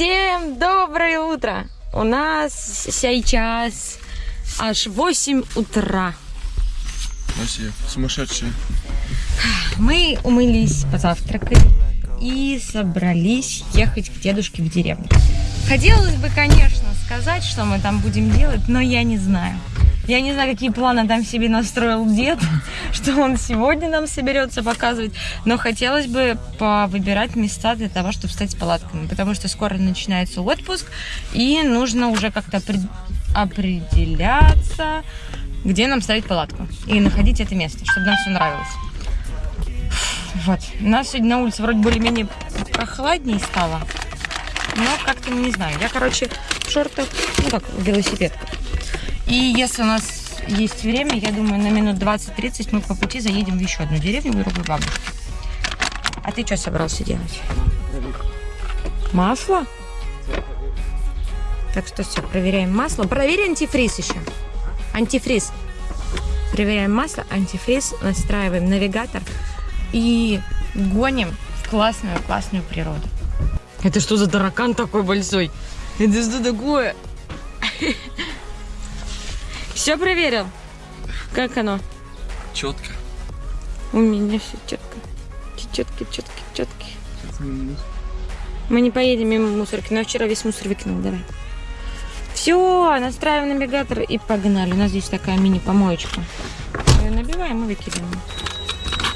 Всем доброе утро! У нас сейчас аж 8 утра. Вообще сумасшедшие. Мы умылись, позавтракали и собрались ехать к дедушке в деревню. Хотелось бы, конечно, сказать, что мы там будем делать, но я не знаю. Я не знаю, какие планы там себе настроил дед, что он сегодня нам соберется показывать, но хотелось бы выбирать места для того, чтобы стать с палатками, потому что скоро начинается отпуск, и нужно уже как-то определяться, где нам ставить палатку, и находить это место, чтобы нам все нравилось. Вот. У нас сегодня на улице вроде более-менее прохладнее стало. Но как-то не знаю. Я, короче, в шортах, ну как, в велосипедках. И если у нас есть время, я думаю, на минут 20-30 мы по пути заедем в еще одну деревню к другой бабушке. А ты что собрался делать? Масло? Так что все, проверяем масло. Проверь антифриз еще. Антифриз. Проверяем масло, антифриз, настраиваем навигатор и гоним в классную-классную природу. Это что за таракан такой большой? Это что такое? Все проверил? Как оно? Четко. У меня все четко. Четко, четко, четко. Мы не поедем мимо мусорки, но вчера весь мусор выкинул, давай. Все, настраиваем навигатор и погнали. У нас здесь такая мини-помоечка. Ее набиваем и выкидываем.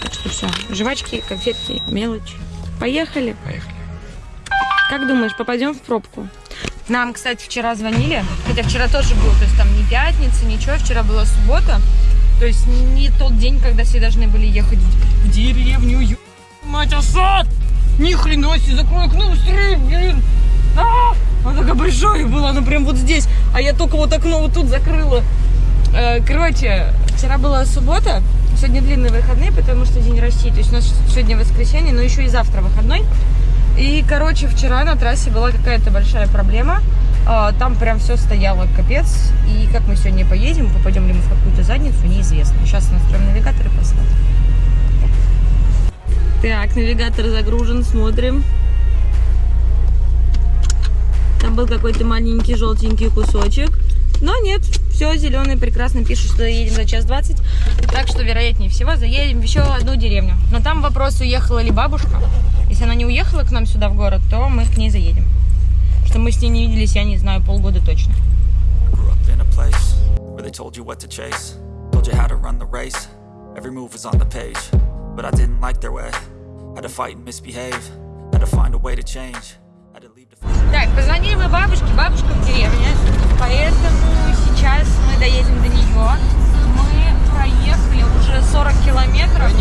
Так что все. Жвачки, конфетки, мелочь. Поехали? Поехали. Как думаешь, попадем в пробку? Нам, кстати, вчера звонили, хотя вчера тоже был, то есть там не пятница, ничего, вчера была суббота, то есть не тот день, когда все должны были ехать в деревню. Ё... Мать, осад! Ни хрена себе, закрой окно быстрее, блин! А! Оно такое большое было, оно прям вот здесь, а я только вот окно вот тут закрыла. Э, короче, вчера была суббота, сегодня длинные выходные, потому что День России, то есть у нас сегодня воскресенье, но еще и завтра выходной. И, короче, вчера на трассе была какая-то большая проблема. А, там прям все стояло капец. И как мы сегодня поедем, попадем ли мы в какую-то задницу, неизвестно. Сейчас настроим навигатор и посмотрим. Так, навигатор загружен, смотрим. Там был какой-то маленький желтенький кусочек. Но нет, все зеленый прекрасно пишет, что едем за час 20. Так что, вероятнее всего, заедем еще одну деревню. Но там вопрос, уехала ли бабушка. Если она не уехала к нам сюда в город, то мы к ней заедем. Что мы с ней не виделись, я не знаю, полгода точно. Every move was on the page, but I didn't like their way. Had to fight and misbehave, had to find a way to change. Так, позвонили мы бабушке, бабушка в деревне, поэтому сейчас мы доедем до нее. Мы проехали уже 40 километров.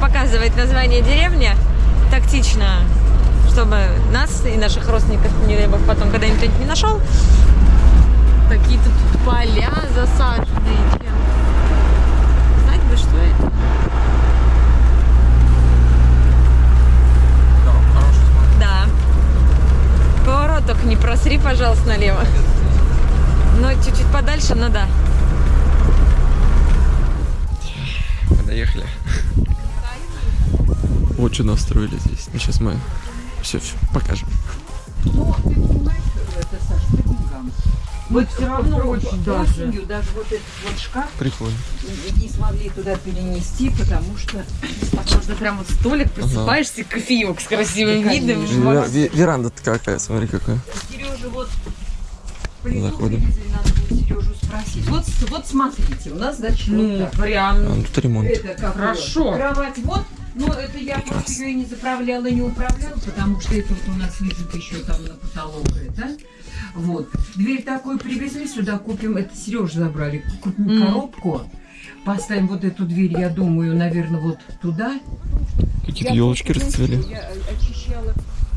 Показывать название деревни тактично, чтобы нас и наших родственников, не дай бог, потом когда-нибудь не нашел. Какие-то тут поля засаженные чем. Знать бы, что это? Да. Поворот только не просри, пожалуйста, налево. Но чуть-чуть подальше, но да. Что настроили здесь. Ну, сейчас мы все, все покажем. Вот все равно очень даже. осенью даже вот этот вот шкаф Прикольно. не смогли туда перенести, потому что Можно прям вот столик, просыпаешься, кофеек с красивым видом. конечно. Вот. Ве- ве- Веранда какая, смотри какая. Сережа вот плиту Заходим. надо будет Сережу спросить. Вот, вот смотрите, у нас значит Ну, вот прям. А, тут ремонт. Это как Хорошо. вот, Кровать вот. Но это я просто ее и не заправляла, и не управляла, потому что это вот у нас лежит еще там на потолок это. Вот. Дверь такую привезли, сюда купим, это Сережа забрали, купим коробку, поставим вот эту дверь, я думаю, наверное, вот туда. Какие-то елочки расцвели. Я очищала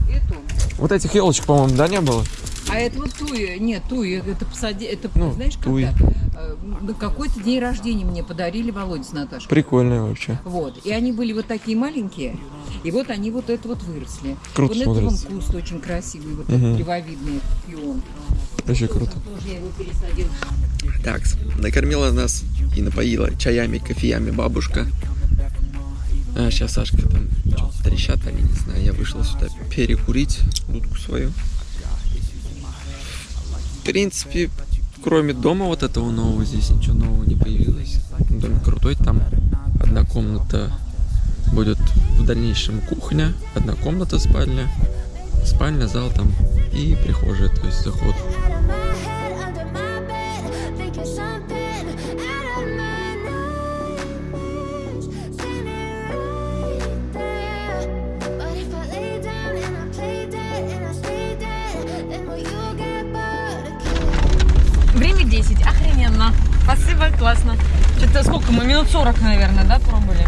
эту. Вот этих елочек, по-моему, да, не было? А это вот туи, нет, туи, это посади, это, Ну, знаешь, туи. когда э, какой-то день рождения мне подарили Володя с Наташей. Прикольные вообще. Вот, и они были вот такие маленькие, и вот они вот это вот выросли. Круто вот смотрится. куст очень красивый, вот Мгм. этот древовидный пион. Вообще круто. Тоже я его пересадила. Так, накормила нас и напоила чаями, кофеями бабушка. А сейчас Сашка там что-то трещат, они не знаю. Я вышел сюда перекурить дудку свою. В принципе, кроме дома вот этого нового, здесь ничего нового не появилось. Дом крутой, там одна комната будет в дальнейшем кухня, одна комната спальня, спальня, зал там и прихожая, то есть заход. Классно. Что-то сколько мы, минут 40, наверное, да, пробовали?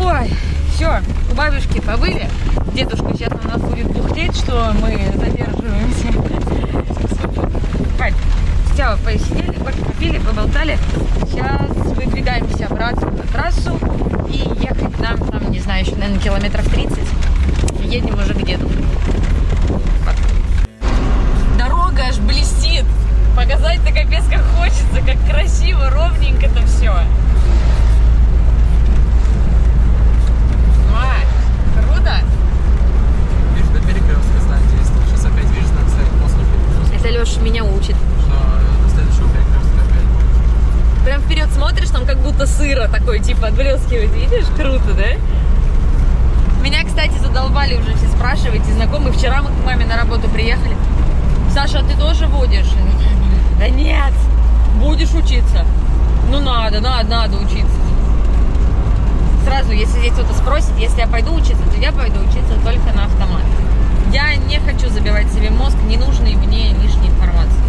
Ой, все, у бабушки побыли. Дедушка сейчас на нас будет бухтеть, что мы задерживаемся. Кать, Сява, посидели, кофе попили, поболтали. Сейчас выдвигаемся обратно на трассу и ехать нам, там, не знаю, еще, наверное, километров 30. Едем уже к деду. Капец как хочется, как красиво, ровненько-то все. круто. Видишь, до перекрестка знак действует. Сейчас опять видишь, знак стоит после. Это Леша меня учит. Что до следующего перекрестка опять. Прям вперед смотришь, там как будто сыро такой, типа, отблескивает. Видишь? Круто, да? Меня, кстати, задолбали уже все спрашивать, и знакомые. Вчера мы к маме на работу приехали. Саша, а ты тоже водишь? Да нет, будешь учиться. Ну надо, надо, надо учиться. Сразу, если здесь кто-то спросит, если я пойду учиться, то я пойду учиться только на автомат. Я не хочу забивать себе мозг ненужной мне лишней информации.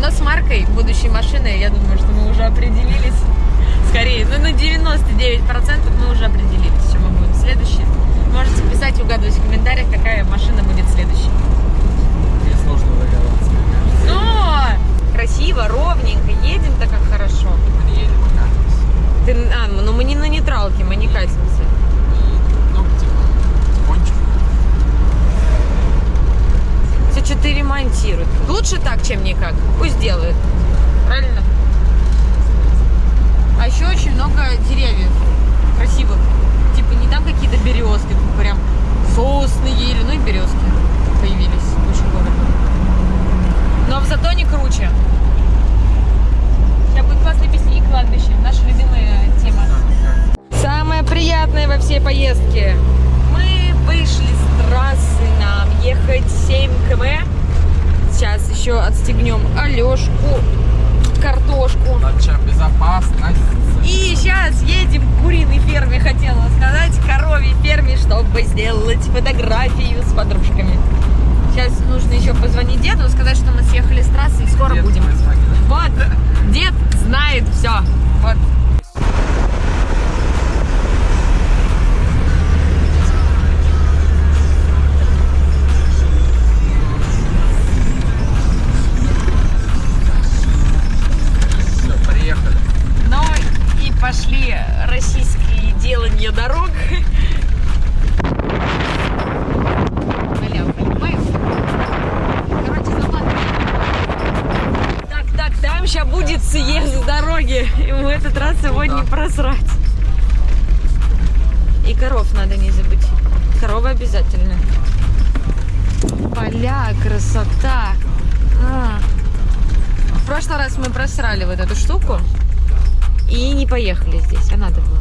Но с маркой будущей машины, я думаю, что мы уже определились. Скорее, ну на 99% мы уже определились, что мы будем следующие. Можете писать угадывать в комментариях, какая машина будет следующей. Мне сложно догадаться. Но красиво, ровненько, едем-то как хорошо. Мы не едем, а катимся. Ты, а, ну мы не на нейтралке, мы не катимся. И, ну, типа. Все что-то ремонтируют. Лучше так, чем никак. Пусть делают. Правильно? А еще очень много деревьев красивых. Типа не там какие-то березки, тут прям сосны, ели, ну и березки появились. Очень много. Но зато не круче. Сейчас будет классная песня и кладбище. Наша любимая тема. Самое приятное во всей поездке. Мы вышли с трассы, нам ехать 7 км. Сейчас еще отстегнем Алешку, картошку. Наша безопасность. И сейчас едем к куриной ферме, хотела сказать, коровьей ферме, чтобы сделать фотографию с подружками. Сейчас нужно еще позвонить деду, сказать, что мы съехали с трассы и скоро Дед будем. Вот, дед знает все. Вот. Все, приехали. Ну и пошли российские делания дорог. Аля, понимаешь? Короче, заматывай. Так, так, там сейчас будет съезд с дороги. И в этот раз его не просрать. И коров надо не забыть. Коровы обязательно. Поля, красота. А, прошлый раз мы просрали вот эту штуку и не поехали здесь, а надо было.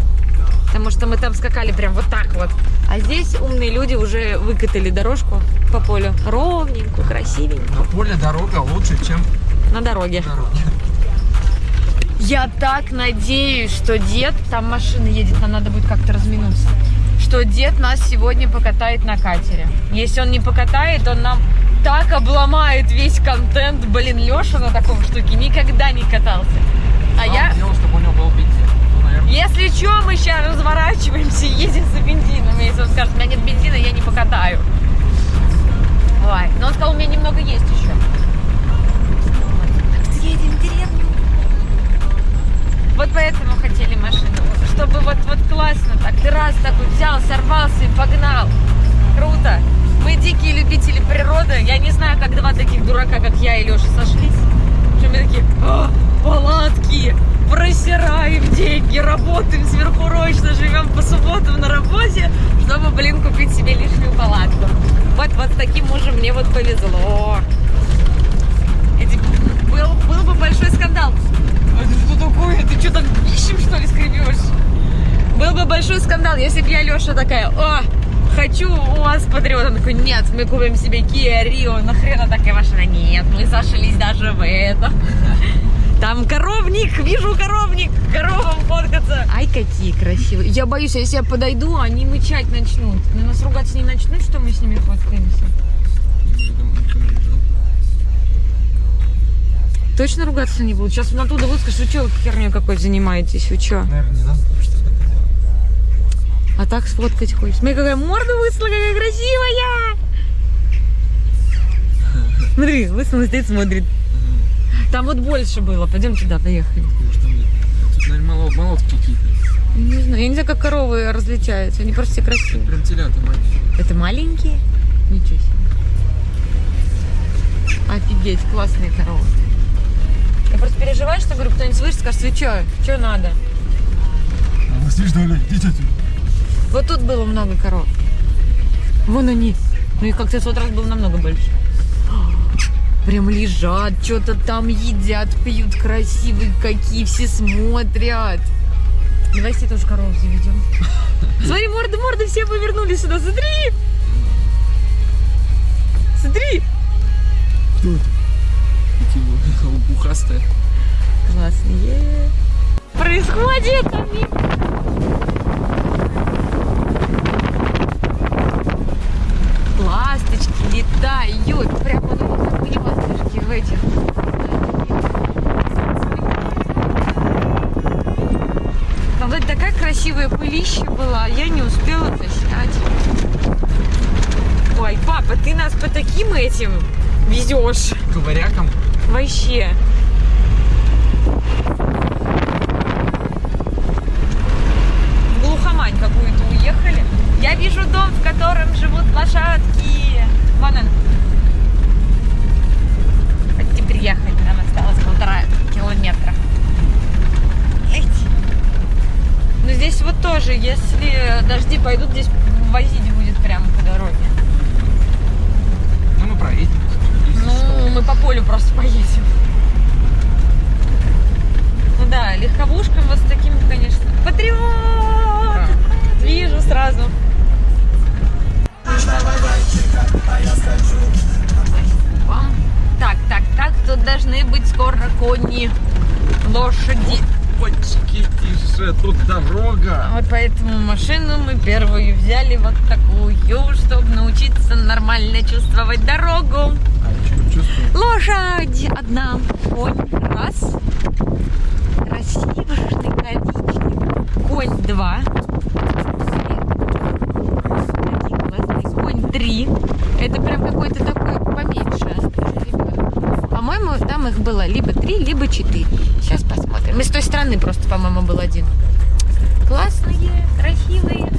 Потому что мы там скакали прям вот так вот. А здесь умные люди уже выкатали дорожку по полю. Ровненькую, красивенькую. На поле дорога лучше, чем На дороге. дороге. Я так надеюсь, что дед, там машина едет, нам надо будет как-то разминуться, что дед нас сегодня покатает на катере. Если он не покатает, он нам так обломает весь контент. Блин, Леша на таком штуке никогда не катался. А я, Дело, чтобы у него был бензин. Ну, наверное. если что, мы сейчас разворачиваемся и едем за бензином. Если он скажет, у меня нет бензина, я не покатаю. Ой, но он сказал, у меня немного есть еще. Вот поэтому хотели машину. Чтобы вот, вот классно так. Ты раз такой взял, сорвался и погнал. Круто. Мы дикие любители природы. Я не знаю, как два таких дурака, как я и Леша, сошлись. Что мы такие, «А, палатки, просираем деньги, работаем сверхурочно, живем по субботам на работе, чтобы, блин, купить себе лишнюю палатку. Вот, вот с таким мужем мне вот повезло. Эти- был, был бы большой скандал. Ты такое? Ты что там пищем, что ли, скребешь? Был бы большой скандал, если бы я, Леша, такая, о, хочу у вас патриот. Он такой, нет, мы купим себе Kia Rio. Нахрена такая машина? Нет, мы сошлись даже в этом. Там коровник, вижу коровник, коровам фоткаться. Ай, какие красивые. Я боюсь, если я подойду, они мычать начнут. На нас ругаться не начнут, что мы с ними фоткаемся. Точно ругаться не будут? Сейчас он оттуда выскажет, вы что херню какой занимаетесь, вы что? Наверное, не надо, потому что. А так сфоткать хочешь. Смотри, какая морда высла, какая красивая! Смотри, высунула, стоит, смотрит. Там вот больше было. Пойдем туда, поехали. Может, там нет. Тут, наверное, молотки какие-то. Не знаю, я не знаю, как коровы различаются. Они просто все красивые. Прям телята маленькие. Это маленькие? Ничего себе. Офигеть, классные коровы. Я просто переживаю, что, говорю, кто-нибудь слышит, скажет, вы что, что надо? А что ли? Идите отсюда. Вот тут было много коров. Вон они. Ну и как-то в тот раз было намного больше. Прям лежат, что-то там едят, пьют, красивые какие, все смотрят. Давай все тоже коров заведем. Смотри, морды, морды, все повернулись сюда, смотри! Смотри! Такие вот лопухастые. Классные. Происходит! они. Ласточки летают. Прямо ну, как не ласточки в этих. Там вроде такая красивая пылища была, а я не успела это снять. Ой, папа, ты нас по таким этим везешь. Ковыряком. Вообще. В глухомань какую-то уехали. Я вижу дом, в котором живут лошадки. Вон он. Почти приехали. Нам осталось полтора километра. Эть. Ну тоже, если дожди пойдут, здесь возить будет прямо по дороге. Ну, мы проедем. Ну, что. мы по полю просто поедем. Ну да, легковушками вот с таким, конечно. Патриот! Вижу сразу. Так, так, так, тут должны быть скоро кони, лошади. Опачки, тише, тут дорога. Вот поэтому машину мы первую взяли вот такую, чтобы научиться нормально чувствовать дорогу. А? Лошадь одна, конь раз, красивый коричневый, конь два, конь три, это прям какой-то такой поменьше. По-моему, там их было либо три, либо четыре. Сейчас посмотрим. И с той стороны просто, по-моему, был один. Классные, красивые.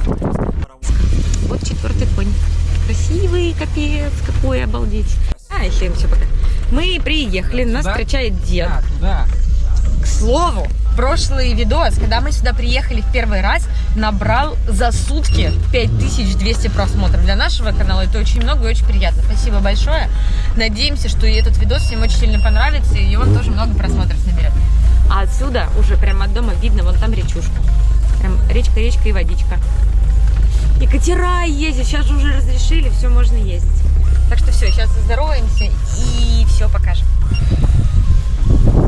Вот четвертый конь. Красивый, капец, какой обалдеть. А, еще им все пока. Мы приехали, нас Туда? встречает дед. А, туда. К слову, прошлый видос, когда мы сюда приехали в первый раз, набрал за сутки 5200 просмотров. Для нашего канала это очень много и очень приятно. Спасибо большое. Надеемся, что и этот видос всем очень сильно понравится, и он тоже много просмотров наберет. А отсюда уже прямо от дома видно вон там речушка. Прям речка, речка и водичка. И катера ездят, сейчас же уже разрешили, все можно ездить. Так что все, сейчас здороваемся и все покажем.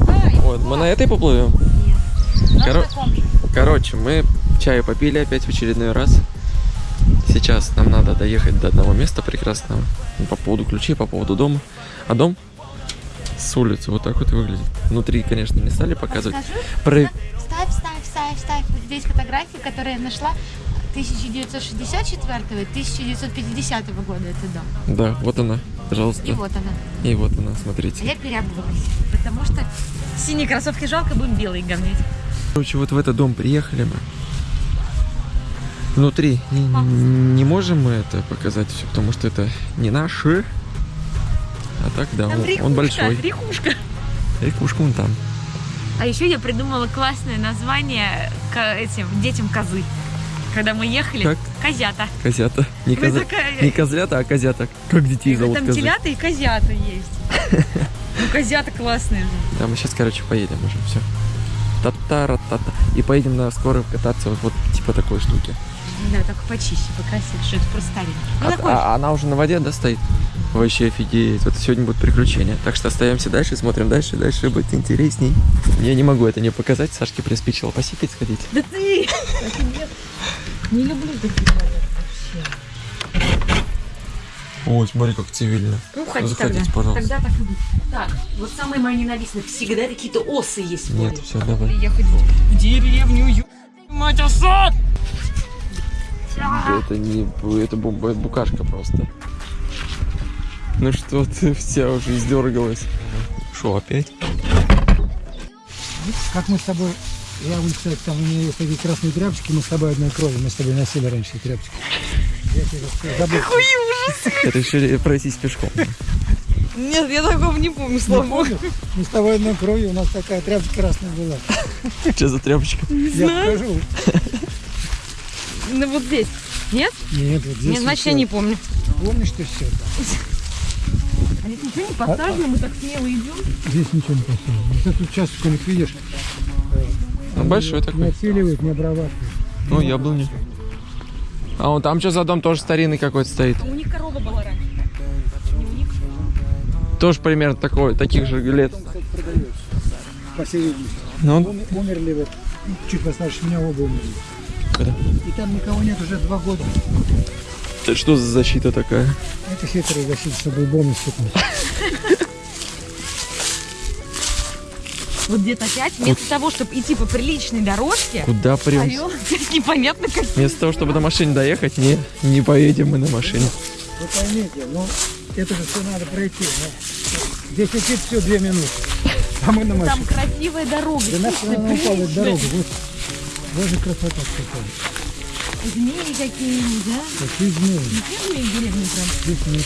Ай, Вот, мы на этой поплывем. нет. Таком же. Короче, мы чаю попили опять в очередной раз. Сейчас нам надо доехать до одного места прекрасного. По поводу ключей, по поводу дома. А дом с улицы вот так вот выглядит. Внутри, конечно, не стали показывать. Про... Ставь, ставь, ставь, ставь. Вот здесь фотографии, которые я нашла 1964 и 1950 года это дом. Да, вот она, пожалуйста. И вот она. И вот она, А смотрите. я переобулась, потому что Синие кроссовки жалко, будем белые гонять. Короче, вот в этот дом приехали мы. Внутри не, не можем мы это показать все, потому что это не наши. А так, да, Там он, он большой. рехушка. Рекушка вон там. А еще я придумала классное название к этим детям козы. Когда мы ехали, Как? козята. Козята. Не, коза... такая- не козлята, а козята. Как детей зовут Там козы. телята и козята есть. Ну, козята классные же. Да, мы сейчас, короче, поедем уже, все. Та-та-ра-та-та. И поедем на скорую кататься вот, вот типа такой штуки. Да, только почище, покрасивше, что это просто старенький. Ну, А, такой. а она уже на воде, да, стоит? Вообще офигеть. Вот сегодня будут приключения. Так что остаемся дальше, смотрим дальше, дальше будет интересней. Я не могу это не показать. Сашке приспичило посипать сходить. Да ты! Не люблю такие вообще. Ой, смотри, как цивильно. Ну, ходи Заходите, тогда. пожалуйста. Тогда так и будет. Так, вот самое мое ненавистное. Всегда какие-то осы есть в Нет, все, давай. Ехать в деревню, ю... мать, осад! Это не... Это бомба, это букашка просто. Ну что ты вся уже издергалась. Что, опять? Как мы с тобой, я вот, кстати, там у меня есть такие красные тряпочки, мы с тобой одной крови, мы с тобой носили раньше тряпочки. Я тебе забыл. Это решили пройтись пешком. Нет, я такого не помню, Не помнишь? Мы с тобой одной кровью, у нас такая тряпочка красная была. Что за тряпочка? Я покажу. Ну, вот здесь. Нет? Нет, вот здесь Нет, значит, всё. я не помню. Помнишь ты все? А здесь ничего не посажено, мы так смело идем. Здесь ничего не поставили. Вот этот участок у них, видишь, Ну, большой не такой. отселивают, не обрабатывают. Ну, яблони. А вон там что за дом тоже старинный какой-то стоит. У них корова была раньше. Не у них. Тоже примерно такой, таких же лет. Он. По. Ну, он... Ум- Умерли вот, чуть постарше меня оба умерли. Когда? И там никого нет уже два года. Это что за защита такая? Это хитрые защиты, чтобы бонус сыпнуть. Вот где-то опять, вместо того, чтобы идти по приличной дорожке, Куда прям? орел непонятно как. Вместо того, чтобы на машине доехать, не, не поедем мы на машине. Вы поймите, ну, это же все надо пройти. ну. Здесь идти все две минуты. А мы на Там машине. красивая дорога. Да упала приличная. дорогу. Вот, вот же красота какая. Змеи какие-нибудь, да? Какие змеи. Не змеи в деревне прям Здесь нет.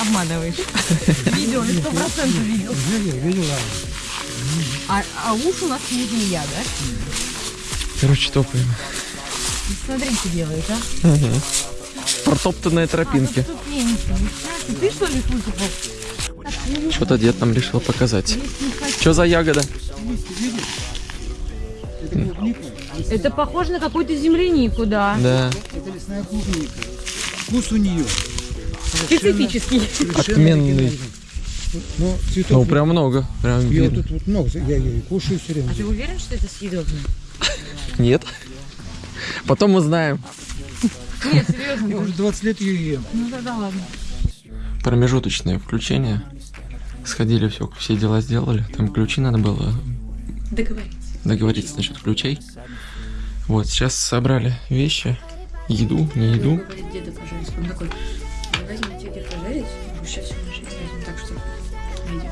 обманываешь. Видел, сто процентов видел. Видел, видел, Аня? А, а уж у нас не змея, да? Короче, топаем. Смотри, что делает, а? Ага. Протоптанные А. Нифига себе. Ты что ли выкопал? Что-то дед нам решил показать. Что за ягода? Это клубника. Это похоже на какую-то землянику, да. Да. Это лесная клубника. Вкус у нее. Специфический. Отменный. Ну, цветов Ну, прям много. Прям Я видно. тут вот много, я ее кушаю все время. А ты уверен, что это съедобно? Нет. Потом узнаем. Нет, серьезно. Я уже 20 лет ее ем. Ну тогда ладно. Промежуточное включение. Сходили, все, все дела сделали. Там ключи надо было Договориться. договориться насчет ключей. Вот, сейчас собрали вещи. Еду, не еду. Говорит деда пожарить. Он такой, возьмите деда пожарить, сейчас все наши возьмем, так что видео.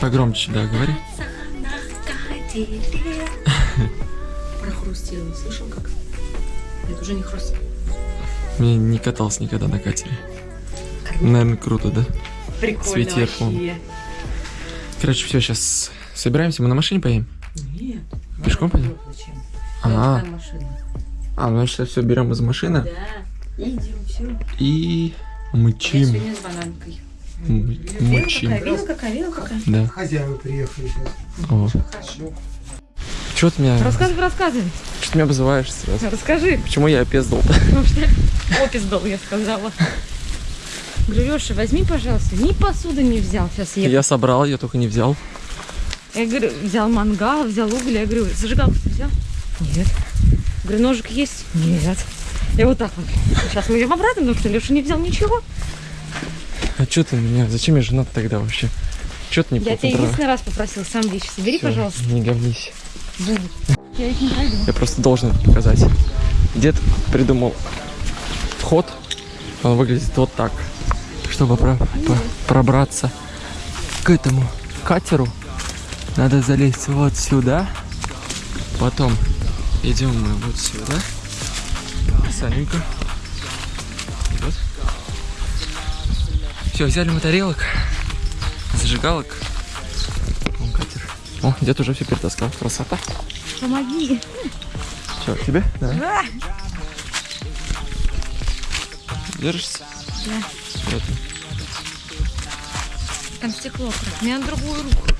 Погромче, да, говори. Про хрустело. Слышал как? Это уже не хруст. Я не катался никогда на катере. Наверное, круто, да? Прикольно С ветерком. вообще. Короче, все, сейчас собираемся. Мы на машине поедем? Нет. Пешком пойдем? Зачем? А, Там машина. а, мы сейчас все берем из машины Да. Идем, все. и Я мычим. сегодня с бананкой. Мычим. видела какая, видела какая? Да. Хозяева приехали сейчас. О. Чего ты меня... Рассказывай, рассказывай. Что ты меня обзываешь сразу? Расскажи. Почему я опездал? Потому что опиздал, я сказала. Говорю, Леша, возьми, пожалуйста. Ни посуды не взял. Сейчас я... Я собрал, я только не взял. Я говорю, взял мангал, взял уголь. Я говорю, зажигалку взял? Нет. Говорю, ножик есть? Нет. Я вот так вот. Сейчас мы идем обратно, потому что Леша не взял ничего. А что ты меня... Зачем я женат тогда вообще? Что ты не Я тебя единственный раз попросил, сам вещи собери, Всё, пожалуйста. Не говнись. Я их не найду. Я просто должен это показать. Дед придумал вход. Он выглядит вот так. Чтобы про- по- пробраться к этому катеру, надо залезть вот сюда. Потом идем мы вот сюда. Саненька. Вот. Все, взяли мы тарелок, зажигалок. Вон катер. О, дед уже все перетаскал. Красота. Помоги. Что, тебе? Да. Держишься? Да. Вот. Там стекло. Меня на другую руку.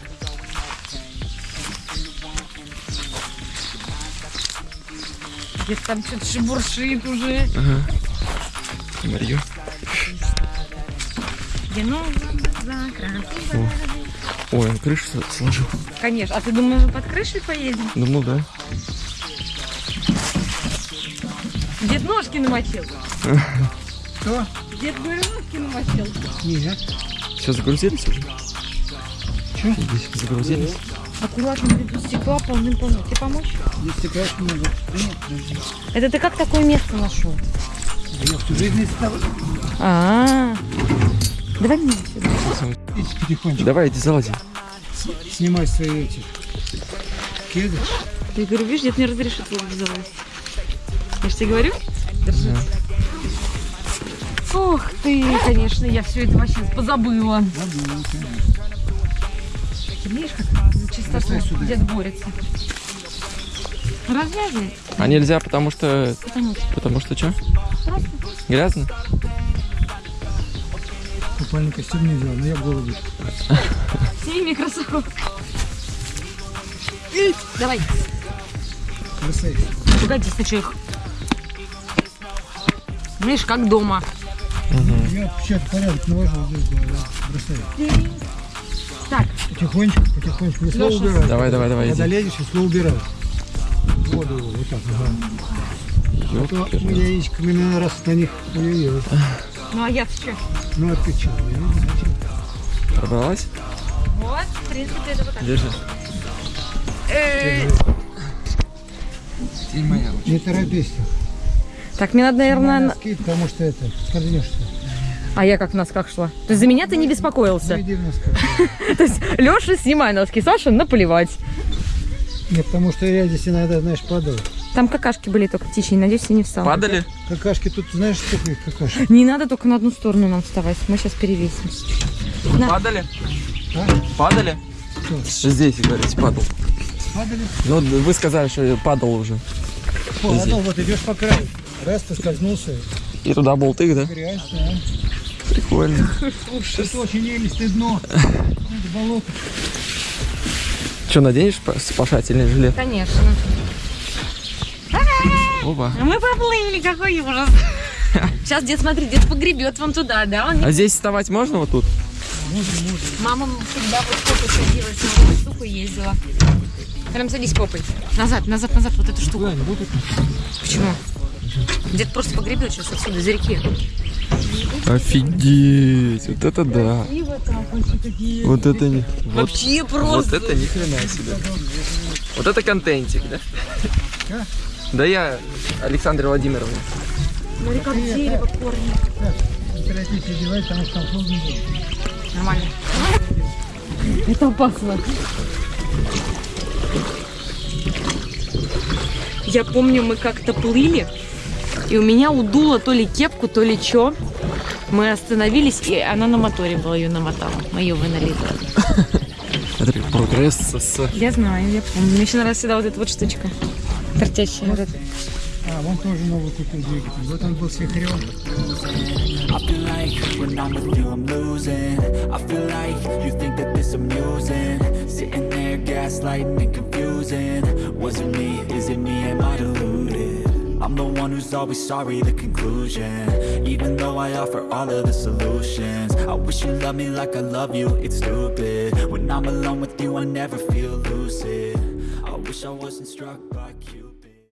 Где-то там что-то шебуршит уже. Ага. Марью. Новый закрат. Ой, он крышу сложил. Конечно. А ты думаешь, мы под крышей поедем? Думал, да. Дед ножки намочил. Что? Дед, говорю, ножки намочил. Нет. Все, загрузились уже? Чё? Здесь загрузились? Аккуратно, тут стекла полным-полно. Тебе помочь? Если конечно могу. Да нет, подожди. Это ты как такое место нашел? Я всю жизнь стал. А, Давай мне сюда. Иди потихонечку. Давай, иди залази. Снимай свои эти кеды. Ты говорю, видишь, дед не разрешит его залазить. Я же тебе говорю? Держи. Ох ты, конечно, я все это вообще позабыла. Забыл, конечно. Ты видишь, как чисто Бросай сюда. дед борется. Развязывай. А нельзя, потому что... Потому что Потому что что? Грязно? Купальный костюм не взял, но я в городе. сними кроссовок. Давай. Бросай. Погоди, сначала их. Видишь, как дома. Я сейчас порядок навожу здесь, да, да. Бросай. Так, Потихонечку, потихонечку. И слово убирай. Давай, давай, давай, Когда иди. лезешь, и слово убирай. Воду его, вот так, ага. А то мы яичками на раз на них ой-ой-ой. ну а я что? Ну, а ты не чё. Пробралась? Вот, в принципе, это вот так. Держи. Э. Не торопись. Так, мне надо, наверное... Носки, потому что это, скользнешься. А я как в носках шла. То есть за меня ты не беспокоился. Зайди в носках. То есть Леша, снимай носки, Саша, наплевать. Нет, потому что я здесь иногда, знаешь, падал. Там какашки были только птичьи, надеюсь, я не встала. Падали? Какашки тут, знаешь, сколько их какашек? Не надо только на одну сторону нам вставать. Мы сейчас перевесим. На. Падали? А? Падали? Что? Здесь, говорите, падал. Падали? Ну, вы сказали, что падал уже. Падал, вот идешь по краю. Раз, поскользнулся. И туда болты, да? Грязь, да. Прикольно. Это очень елистое дно. Это болото. Что, наденешь спа- спасательный жилет? Конечно. Опа. Мы поплыли, какой ужас. Сейчас дед, смотри, дед погребет вам туда, да? Он не- А здесь вставать можно вот тут? Мама всегда вот попой садилась, на эту штуку ездила. Прям садись попой. Назад, назад, назад, вот эту штуку. Почему? Дед просто погребет сейчас отсюда, за реки. Офигеть, вот это да. Вот это не... Вот, Вообще вот просто. это ни хрена себе. Вот это контентик, да? Да. Я Александр Владимировна. Смотри, как дерево корни. Нормально. Это опасно. Я помню, мы как-то плыли, и у меня удуло то ли кепку, то ли что. Мы остановились, и она на моторе была, ее намотала. Мы ее. Смотри, Прогресс с... Я знаю, я помню. Мне еще нравится всегда вот эта вот штучка. Эта. А, вон тоже новый купил двигатель. Вот он был с вихрем. I feel like when I'm with you I'm losing I feel like you think that this amusing Sitting there gaslighting and confusing Was it me, is it me, am I deluded? I'm the one who's always sorry, the conclusion. Even though I offer all of the solutions I wish you loved me like I love you, it's stupid. When I'm alone with you I never feel lucid. I wish I wasn't struck by Q